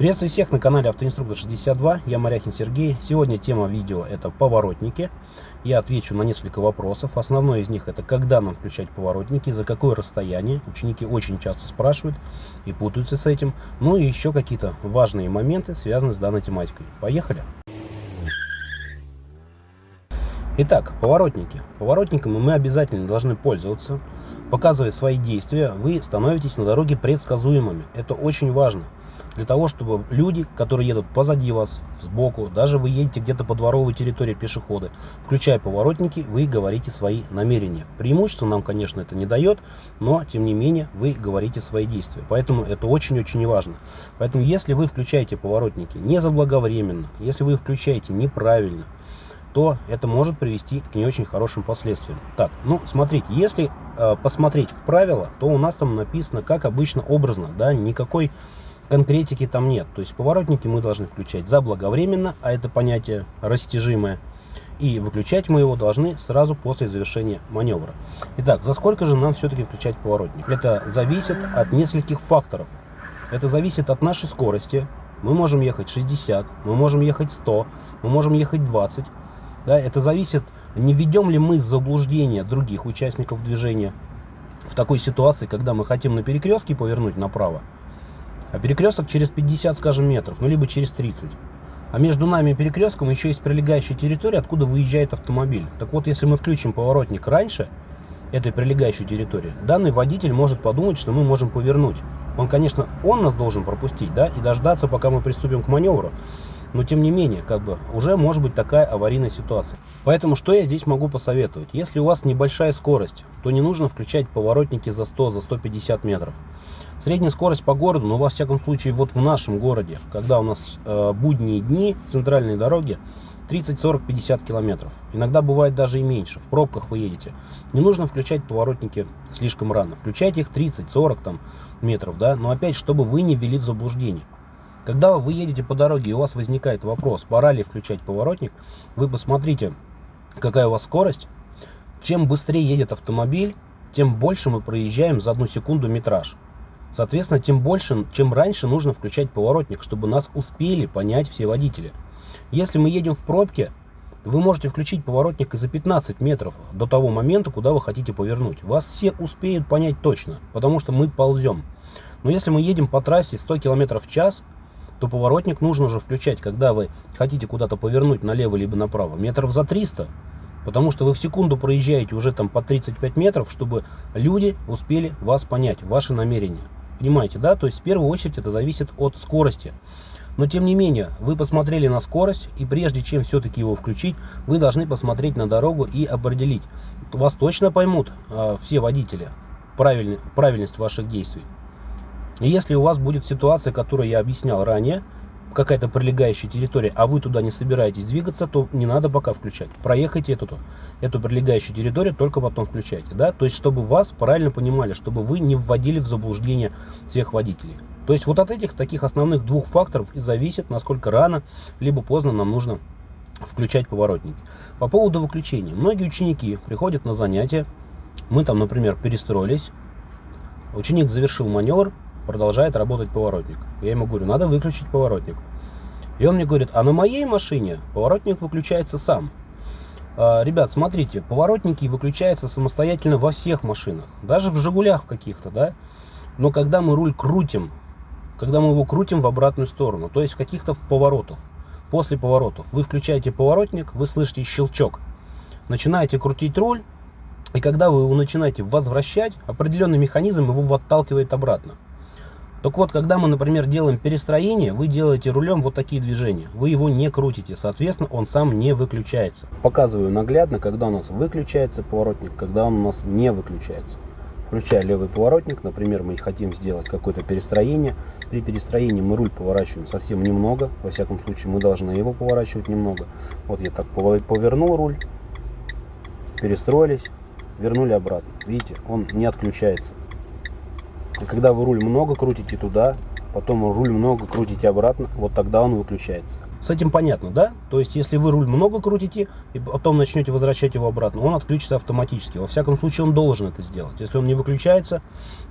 Приветствую всех на канале Автоинструктор 62, я Моряхин Сергей. Сегодня тема видео это поворотники. Я отвечу на несколько вопросов. Основное из них это когда нам включать поворотники, за какое расстояние. Ученики очень часто спрашивают и путаются с этим. Ну и еще какие-то важные моменты, связанные с данной тематикой. Поехали! Итак, поворотники. Поворотниками мы обязательно должны пользоваться. Показывая свои действия, вы становитесь на дороге предсказуемыми. Это очень важно для того, чтобы люди, которые едут позади вас, сбоку, даже вы едете где-то по дворовой территории пешеходы, включая поворотники, вы говорите свои намерения. Преимущество нам, конечно, это не дает, но, тем не менее, вы говорите свои действия. Поэтому это очень-очень важно. Поэтому, если вы включаете поворотники не заблаговременно, если вы их включаете неправильно, то это может привести к не очень хорошим последствиям. Так, ну, смотрите, если э, посмотреть в правила, то у нас там написано, как обычно, образно, да, никакой конкретики там нет. То есть поворотники мы должны включать заблаговременно, а это понятие растяжимое. И выключать мы его должны сразу после завершения маневра. Итак, за сколько же нам все-таки включать поворотник? Это зависит от нескольких факторов. Это зависит от нашей скорости. Мы можем ехать 60, мы можем ехать 100, мы можем ехать 20. Да, это зависит, не введем ли мы заблуждение других участников движения в такой ситуации, когда мы хотим на перекрестке повернуть направо, а перекресток через 50, скажем, метров, ну либо через 30. А между нами и перекрестком еще есть прилегающая территория, откуда выезжает автомобиль. Так вот, если мы включим поворотник раньше этой прилегающей территории, данный водитель может подумать, что мы можем повернуть. Он, конечно, он нас должен пропустить, да, и дождаться, пока мы приступим к маневру но тем не менее, как бы, уже может быть такая аварийная ситуация. Поэтому что я здесь могу посоветовать? Если у вас небольшая скорость, то не нужно включать поворотники за 100, за 150 метров. Средняя скорость по городу, но во всяком случае вот в нашем городе, когда у нас э, будние дни, центральные дороги, 30, 40, 50 километров. Иногда бывает даже и меньше. В пробках вы едете. Не нужно включать поворотники слишком рано. Включайте их 30, 40 там, метров, да, но опять, чтобы вы не ввели в заблуждение. Когда вы едете по дороге и у вас возникает вопрос, пора ли включать поворотник, вы посмотрите, какая у вас скорость. Чем быстрее едет автомобиль, тем больше мы проезжаем за одну секунду метраж. Соответственно, тем больше, чем раньше нужно включать поворотник, чтобы нас успели понять все водители. Если мы едем в пробке, вы можете включить поворотник и за 15 метров до того момента, куда вы хотите повернуть. Вас все успеют понять точно, потому что мы ползем. Но если мы едем по трассе 100 км в час, то поворотник нужно уже включать, когда вы хотите куда-то повернуть налево либо направо, метров за 300, потому что вы в секунду проезжаете уже там по 35 метров, чтобы люди успели вас понять, ваши намерения. Понимаете, да? То есть в первую очередь это зависит от скорости. Но тем не менее, вы посмотрели на скорость, и прежде чем все-таки его включить, вы должны посмотреть на дорогу и определить. Вас точно поймут э, все водители, правильность ваших действий. Если у вас будет ситуация, которую я объяснял ранее, какая-то прилегающая территория, а вы туда не собираетесь двигаться, то не надо пока включать. Проехайте эту, эту прилегающую территорию, только потом включайте. Да? То есть, чтобы вас правильно понимали, чтобы вы не вводили в заблуждение всех водителей. То есть, вот от этих таких основных двух факторов и зависит, насколько рано, либо поздно нам нужно включать поворотники. По поводу выключения. Многие ученики приходят на занятия, мы там, например, перестроились, ученик завершил маневр, продолжает работать поворотник. Я ему говорю, надо выключить поворотник. И он мне говорит, а на моей машине поворотник выключается сам. А, ребят, смотрите, поворотники выключаются самостоятельно во всех машинах. Даже в «Жигулях» каких-то, да. Но когда мы руль крутим, когда мы его крутим в обратную сторону, то есть в каких-то поворотах, после поворотов, вы включаете поворотник, вы слышите щелчок, начинаете крутить руль, и когда вы его начинаете возвращать, определенный механизм его отталкивает обратно. Так вот, когда мы, например, делаем перестроение, вы делаете рулем вот такие движения. Вы его не крутите, соответственно, он сам не выключается. Показываю наглядно, когда у нас выключается поворотник, когда он у нас не выключается. Включая левый поворотник, например, мы хотим сделать какое-то перестроение. При перестроении мы руль поворачиваем совсем немного. Во всяком случае, мы должны его поворачивать немного. Вот я так повернул руль, перестроились, вернули обратно. Видите, он не отключается. Когда вы руль много крутите туда, потом руль много крутите обратно, вот тогда он выключается. С этим понятно, да? То есть, если вы руль много крутите, и потом начнете возвращать его обратно, он отключится автоматически. Во всяком случае, он должен это сделать. Если он не выключается,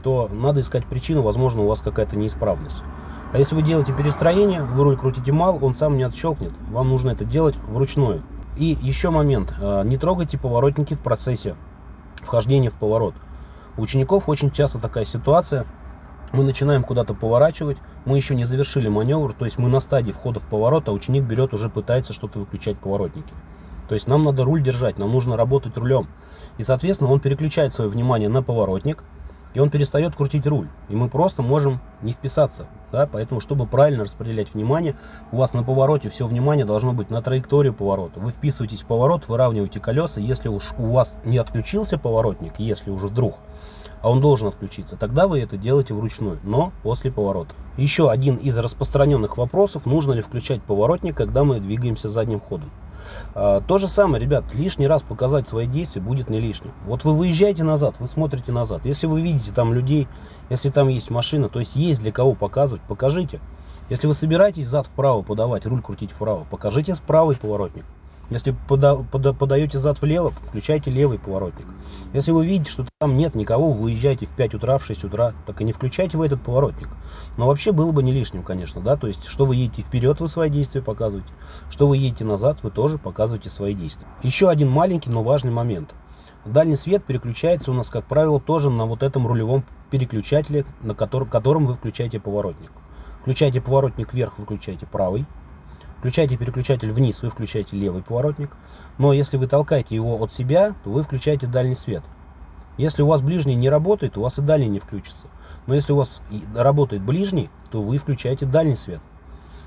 то надо искать причину, возможно, у вас какая-то неисправность. А если вы делаете перестроение, вы руль крутите мал, он сам не отщелкнет. Вам нужно это делать вручную. И еще момент. Э, не трогайте поворотники в процессе вхождения в поворот. У учеников очень часто такая ситуация. Мы начинаем куда-то поворачивать, мы еще не завершили маневр, то есть мы на стадии входа в поворот, а ученик берет, уже пытается что-то выключать поворотники. То есть нам надо руль держать, нам нужно работать рулем. И, соответственно, он переключает свое внимание на поворотник, и он перестает крутить руль. И мы просто можем не вписаться. Да? Поэтому, чтобы правильно распределять внимание, у вас на повороте все внимание должно быть на траекторию поворота. Вы вписываетесь в поворот, выравниваете колеса. Если уж у вас не отключился поворотник, если уже вдруг, а он должен отключиться, тогда вы это делаете вручную, но после поворота. Еще один из распространенных вопросов, нужно ли включать поворотник, когда мы двигаемся задним ходом. А, то же самое, ребят, лишний раз показать свои действия будет не лишним. Вот вы выезжаете назад, вы смотрите назад. Если вы видите там людей, если там есть машина, то есть есть для кого показывать, покажите. Если вы собираетесь зад вправо подавать, руль крутить вправо, покажите правый поворотник. Если пода, пода, подаете зад влево, включайте левый поворотник. Если вы видите, что там нет никого, вы выезжаете в 5 утра, в 6 утра, так и не включайте вы этот поворотник. Но вообще было бы не лишним, конечно, да, то есть, что вы едете вперед, вы свои действия показываете, что вы едете назад, вы тоже показываете свои действия. Еще один маленький, но важный момент. Дальний свет переключается у нас, как правило, тоже на вот этом рулевом переключателе, на котором, вы включаете поворотник. Включаете поворотник вверх, выключаете правый. Включаете переключатель вниз, вы включаете левый поворотник. Но если вы толкаете его от себя, то вы включаете дальний свет. Если у вас ближний не работает, у вас и дальний не включится. Но если у вас работает ближний, то вы включаете дальний свет.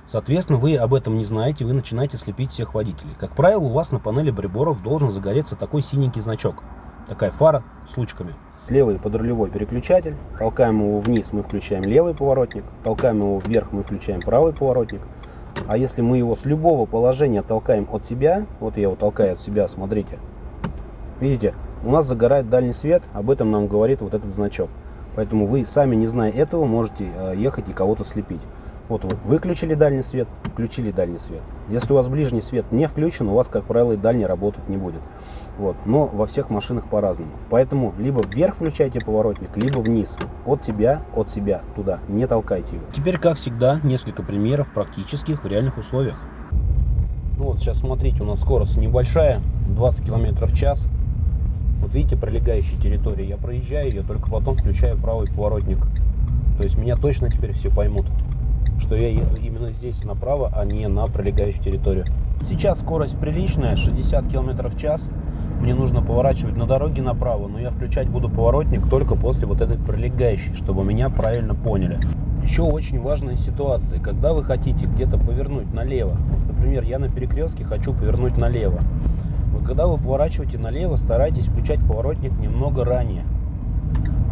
Соответственно, вы об этом не знаете, вы начинаете слепить всех водителей. Как правило, у вас на панели приборов должен загореться такой синенький значок. Такая фара с лучками. Левый подрулевой переключатель. Толкаем его вниз, мы включаем левый поворотник. Толкаем его вверх, мы включаем правый поворотник. А если мы его с любого положения толкаем от себя, вот я его толкаю от себя, смотрите, видите, у нас загорает дальний свет, об этом нам говорит вот этот значок. Поэтому вы, сами не зная этого, можете э, ехать и кого-то слепить. Вот вы выключили дальний свет, включили дальний свет. Если у вас ближний свет не включен, у вас, как правило, и дальний работать не будет. Вот. Но во всех машинах по-разному. Поэтому либо вверх включайте поворотник, либо вниз. От себя, от себя, туда. Не толкайте его. Теперь, как всегда, несколько примеров практических в реальных условиях. Ну вот сейчас смотрите, у нас скорость небольшая, 20 км в час. Вот видите, пролегающая территория. Я проезжаю ее, только потом включаю правый поворотник. То есть меня точно теперь все поймут, что я еду именно здесь направо, а не на пролегающую территорию. Сейчас скорость приличная, 60 км в час мне нужно поворачивать на дороге направо, но я включать буду поворотник только после вот этой пролегающей, чтобы меня правильно поняли. Еще очень важная ситуация, когда вы хотите где-то повернуть налево, вот, например, я на перекрестке хочу повернуть налево, вот когда вы поворачиваете налево, старайтесь включать поворотник немного ранее,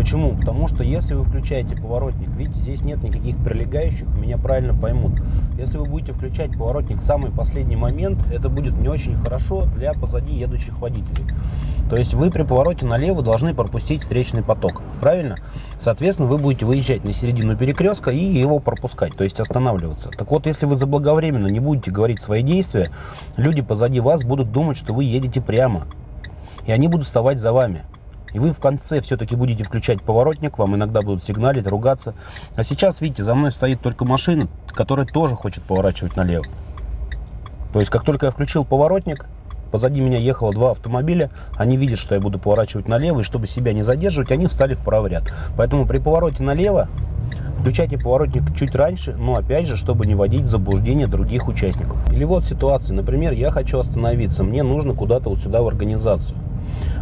Почему? Потому что если вы включаете поворотник, видите, здесь нет никаких прилегающих, меня правильно поймут. Если вы будете включать поворотник в самый последний момент, это будет не очень хорошо для позади едущих водителей. То есть вы при повороте налево должны пропустить встречный поток, правильно? Соответственно, вы будете выезжать на середину перекрестка и его пропускать, то есть останавливаться. Так вот, если вы заблаговременно не будете говорить свои действия, люди позади вас будут думать, что вы едете прямо. И они будут вставать за вами. И вы в конце все-таки будете включать поворотник, вам иногда будут сигналить, ругаться. А сейчас, видите, за мной стоит только машина, которая тоже хочет поворачивать налево. То есть, как только я включил поворотник, позади меня ехало два автомобиля, они видят, что я буду поворачивать налево, и чтобы себя не задерживать, они встали в правый ряд. Поэтому при повороте налево Включайте поворотник чуть раньше, но опять же, чтобы не вводить в заблуждение других участников. Или вот ситуация, например, я хочу остановиться, мне нужно куда-то вот сюда в организацию.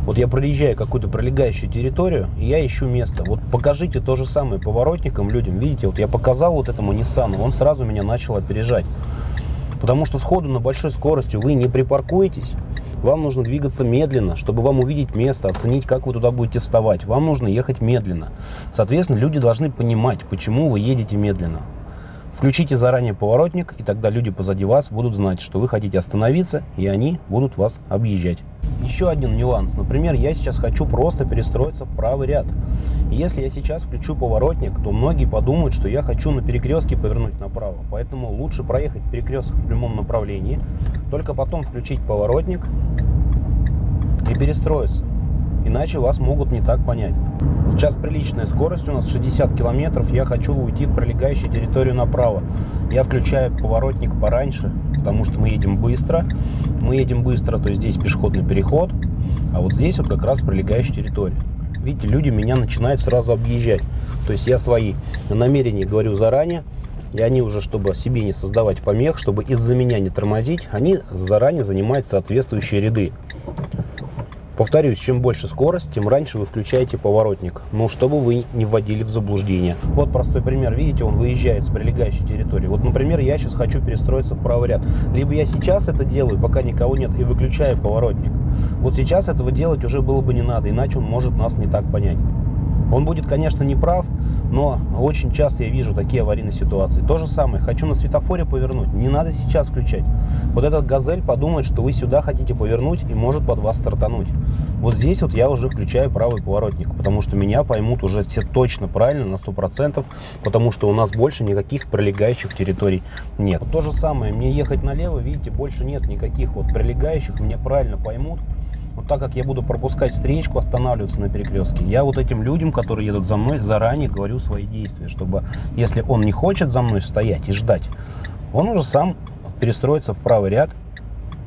Вот я проезжаю какую-то пролегающую территорию, и я ищу место. Вот покажите то же самое поворотникам людям. Видите, вот я показал вот этому Ниссану, он сразу меня начал опережать. Потому что сходу на большой скорости вы не припаркуетесь. Вам нужно двигаться медленно, чтобы вам увидеть место, оценить, как вы туда будете вставать. Вам нужно ехать медленно. Соответственно, люди должны понимать, почему вы едете медленно. Включите заранее поворотник, и тогда люди позади вас будут знать, что вы хотите остановиться, и они будут вас объезжать. Еще один нюанс. Например, я сейчас хочу просто перестроиться в правый ряд. Если я сейчас включу поворотник, то многие подумают, что я хочу на перекрестке повернуть направо. Поэтому лучше проехать перекресток в прямом направлении, только потом включить поворотник и перестроиться. Иначе вас могут не так понять. Сейчас приличная скорость у нас 60 километров, я хочу уйти в пролегающую территорию направо. Я включаю поворотник пораньше, потому что мы едем быстро. Мы едем быстро, то есть здесь пешеходный переход, а вот здесь вот как раз пролегающая территория. Видите, люди меня начинают сразу объезжать. То есть я свои намерения говорю заранее, и они уже, чтобы себе не создавать помех, чтобы из-за меня не тормозить, они заранее занимают соответствующие ряды. Повторюсь, чем больше скорость, тем раньше вы включаете поворотник, ну, чтобы вы не вводили в заблуждение. Вот простой пример, видите, он выезжает с прилегающей территории. Вот, например, я сейчас хочу перестроиться в правый ряд. Либо я сейчас это делаю, пока никого нет, и выключаю поворотник. Вот сейчас этого делать уже было бы не надо, иначе он может нас не так понять. Он будет, конечно, не прав, но очень часто я вижу такие аварийные ситуации. То же самое, хочу на светофоре повернуть, не надо сейчас включать. Вот этот газель подумает, что вы сюда хотите повернуть и может под вас стартануть. Вот здесь вот я уже включаю правый поворотник, потому что меня поймут уже все точно правильно, на 100%, потому что у нас больше никаких прилегающих территорий нет. То же самое, мне ехать налево, видите, больше нет никаких вот прилегающих, меня правильно поймут. Вот так как я буду пропускать встречку, останавливаться на перекрестке, я вот этим людям, которые едут за мной, заранее говорю свои действия, чтобы, если он не хочет за мной стоять и ждать, он уже сам перестроится в правый ряд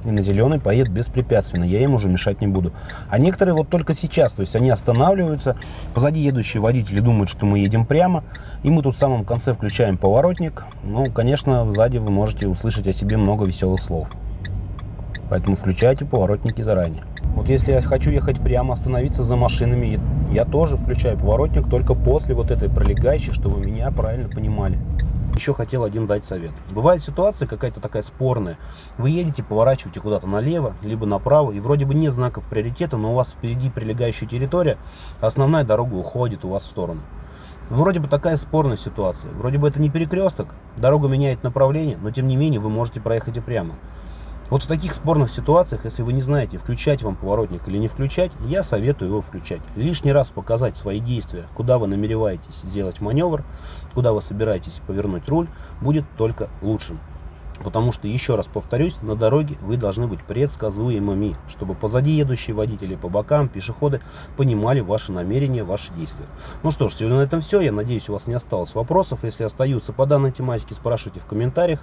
и на зеленый поедет беспрепятственно, я им уже мешать не буду. А некоторые вот только сейчас, то есть они останавливаются, позади едущие водители думают, что мы едем прямо, и мы тут в самом конце включаем поворотник. Ну, конечно, сзади вы можете услышать о себе много веселых слов. Поэтому включайте поворотники заранее. Вот если я хочу ехать прямо, остановиться за машинами, я тоже включаю поворотник только после вот этой пролегающей, чтобы меня правильно понимали. Еще хотел один дать совет. Бывает ситуация какая-то такая спорная. Вы едете, поворачиваете куда-то налево, либо направо, и вроде бы нет знаков приоритета, но у вас впереди прилегающая территория, основная дорога уходит у вас в сторону. Вроде бы такая спорная ситуация. Вроде бы это не перекресток, дорога меняет направление, но тем не менее вы можете проехать и прямо. Вот в таких спорных ситуациях, если вы не знаете, включать вам поворотник или не включать, я советую его включать. Лишний раз показать свои действия, куда вы намереваетесь сделать маневр, куда вы собираетесь повернуть руль, будет только лучшим. Потому что, еще раз повторюсь, на дороге вы должны быть предсказуемыми, чтобы позади едущие водители, по бокам, пешеходы понимали ваши намерения, ваши действия. Ну что ж, сегодня на этом все. Я надеюсь, у вас не осталось вопросов. Если остаются по данной тематике, спрашивайте в комментариях.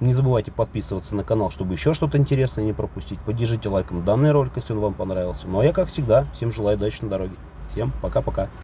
Не забывайте подписываться на канал, чтобы еще что-то интересное не пропустить. Поддержите лайком данный ролик, если он вам понравился. Ну а я, как всегда, всем желаю удачи на дороге. Всем пока-пока.